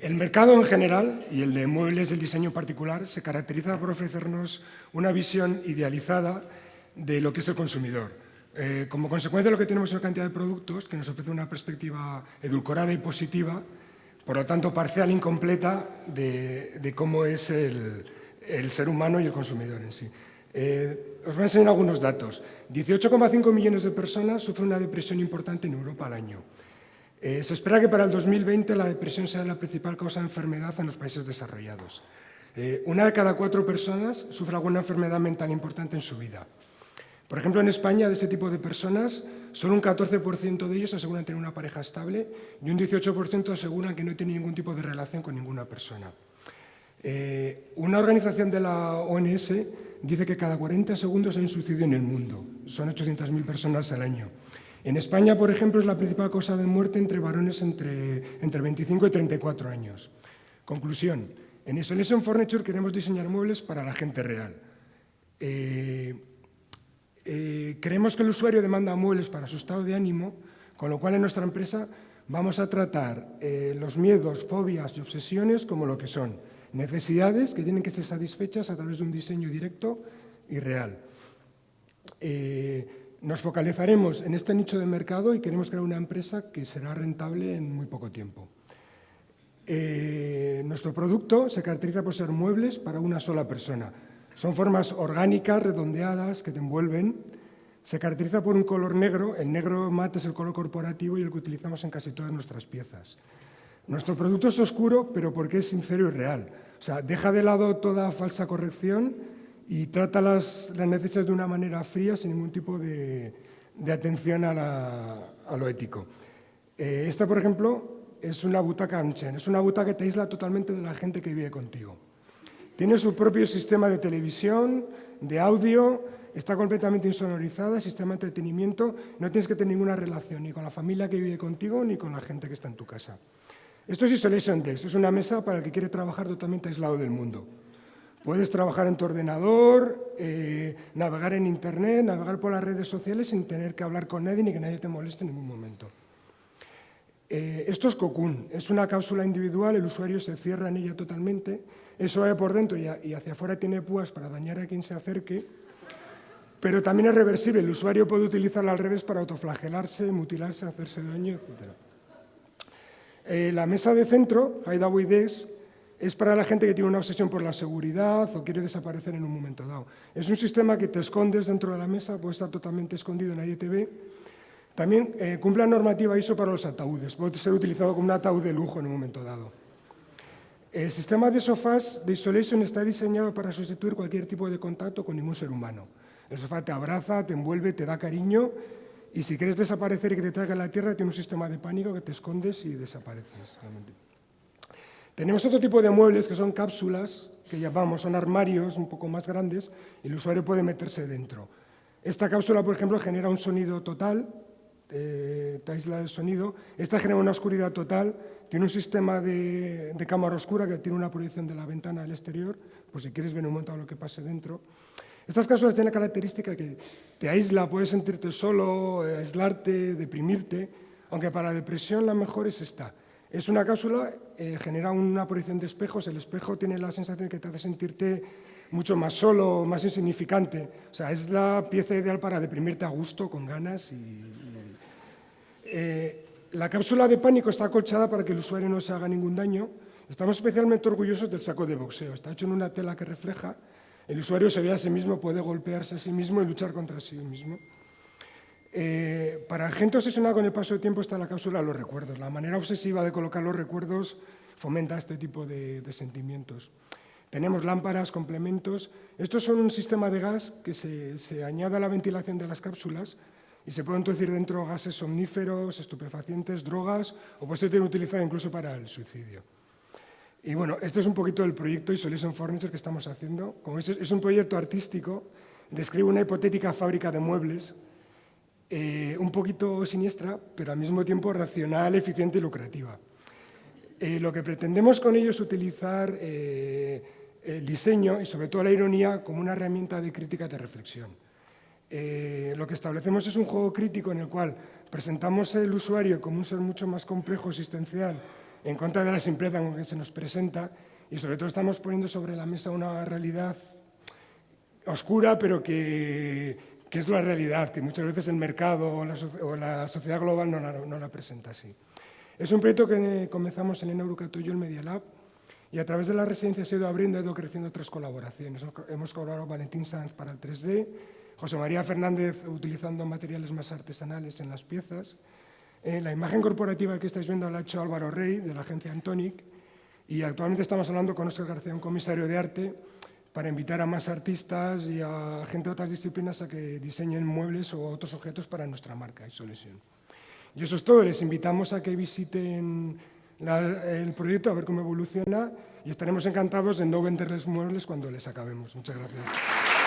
El mercado en general, y el de muebles del diseño particular, se caracteriza por ofrecernos una visión idealizada de lo que es el consumidor. Eh, como consecuencia, lo que tenemos es una cantidad de productos que nos ofrece una perspectiva edulcorada y positiva, por lo tanto, parcial e incompleta de, cómo es el, ser humano y el consumidor en sí. Eh, os voy a enseñar algunos datos. 18,5 millones de personas sufren una depresión importante en Europa al año. Eh, se espera que para el 2020 la depresión sea la principal causa de enfermedad en los países desarrollados. Eh, una de cada cuatro personas sufre alguna enfermedad mental importante en su vida. Por ejemplo, en España, de este tipo de personas, solo un 14% de ellos aseguran tener una pareja estable y un 18% aseguran que no tienen ningún tipo de relación con ninguna persona. Eh, una organización de la ONS dice que cada 40 segundos hay un suicidio en el mundo. Son 800.000 personas al año. En España, por ejemplo, es la principal causa de muerte entre varones entre, entre 25 y 34 años. Conclusión. En Isolation Furniture queremos diseñar muebles para la gente real. Eh, eh, creemos que el usuario demanda muebles para su estado de ánimo, con lo cual en nuestra empresa vamos a tratar eh, los miedos, fobias y obsesiones como lo que son necesidades que tienen que ser satisfechas a través de un diseño directo y real. Nos focalizaremos en este nicho de mercado y queremos crear una empresa que será rentable en muy poco tiempo. Eh, nuestro producto se caracteriza por ser muebles para una sola persona. Son formas orgánicas, redondeadas, que te envuelven. Se caracteriza por un color negro. El negro mate es el color corporativo y el que utilizamos en casi todas nuestras piezas. Nuestro producto es oscuro, pero porque es sincero y real. O sea, deja de lado toda falsa corrección y trata las, necesidades de una manera fría, sin ningún tipo de, atención a, lo ético. Eh, esta, por ejemplo, es una butaca Amchen, es una butaca que te aísla totalmente de la gente que vive contigo. Tiene su propio sistema de televisión, de audio, está completamente insonorizada, sistema de entretenimiento, no tienes que tener ninguna relación ni con la familia que vive contigo ni con la gente que está en tu casa. Esto es Isolation Desk, es una mesa para el que quiere trabajar totalmente aislado del mundo. Puedes trabajar en tu ordenador, eh, navegar en Internet, navegar por las redes sociales sin tener que hablar con nadie ni que nadie te moleste en ningún momento. Eh, esto es Cocoon, es una cápsula individual, el usuario se cierra en ella totalmente, eso va por dentro y, hacia afuera tiene púas para dañar a quien se acerque, pero también es reversible, el usuario puede utilizarla al revés para autoflagelarse, mutilarse, hacerse daño, etc. Eh, la mesa de centro, Hideaway Desk, es para la gente que tiene una obsesión por la seguridad o quiere desaparecer en un momento dado. Es un sistema que te escondes dentro de la mesa, puede estar totalmente escondido, nadie te ve. También eh, cumple la normativa ISO para los ataúdes, puede ser utilizado como un ataúd de lujo en un momento dado. El sistema de sofás de Isolation está diseñado para sustituir cualquier tipo de contacto con ningún ser humano. El sofá te abraza, te envuelve, te da cariño y si quieres desaparecer y que te traiga a la tierra, tiene un sistema de pánico que te escondes y desapareces. Tenemos otro tipo de muebles que son cápsulas, que llamamos, son armarios un poco más grandes y el usuario puede meterse dentro. Esta cápsula, por ejemplo, genera un sonido total, eh, te aísla del sonido. Esta genera una oscuridad total, tiene un sistema de, cámara oscura que tiene una proyección de la ventana al exterior, por si quieres ver un momento lo que pase dentro. Estas cápsulas tienen la característica que te aísla, puedes sentirte solo, aislarte, deprimirte, aunque para la depresión la mejor es esta. Es una cápsula, eh, genera una proyección de espejos, el espejo tiene la sensación que te hace sentirte mucho más solo, más insignificante. O sea, es la pieza ideal para deprimirte a gusto, con ganas. Y, eh, la cápsula de pánico está acolchada para que el usuario no se haga ningún daño. Estamos especialmente orgullosos del saco de boxeo. Está hecho en una tela que refleja. El usuario se ve a sí mismo, puede golpearse a sí mismo y luchar contra sí mismo. Eh, para gente obsesionada con el paso de tiempo está la cápsula de los recuerdos. La manera obsesiva de colocar los recuerdos fomenta este tipo de, sentimientos. Tenemos lámparas, complementos. Estos son un sistema de gas que se, añade a la ventilación de las cápsulas y se pueden introducir dentro gases somníferos, estupefacientes, drogas o puede ser utilizado incluso para el suicidio. Y bueno, este es un poquito el proyecto Isolation Furniture que estamos haciendo. Como es un proyecto artístico, describe una hipotética fábrica de muebles eh, un poquito siniestra, pero al mismo tiempo racional, eficiente y lucrativa. Eh, lo que pretendemos con ello es utilizar eh, el diseño y sobre todo la ironía como una herramienta de crítica de reflexión. lo que establecemos es un juego crítico en el cual presentamos el usuario como un ser mucho más complejo, existencial, en contra de la simpleza con que se nos presenta y sobre todo estamos poniendo sobre la mesa una realidad oscura, pero que, que es la realidad, que muchas veces el mercado o la, sociedad global no la, presenta así. Es un proyecto que comenzamos en Eneurucato y yo, el Media Lab, y a través de la residencia se ha ido abriendo, ha ido creciendo otras colaboraciones. Hemos colaborado Valentín Sanz para el 3D, José María Fernández utilizando materiales más artesanales en las piezas. Eh, la imagen corporativa que estáis viendo la ha hecho Álvaro Rey, de la agencia Antonic, y actualmente estamos hablando con Oscar García, un comisario de arte, para invitar a más artistas y a gente de otras disciplinas a que diseñen muebles o otros objetos para nuestra marca y solución. Y eso es todo, les invitamos a que visiten el proyecto, a ver cómo evoluciona y estaremos encantados de no venderles muebles cuando les acabemos. Muchas gracias.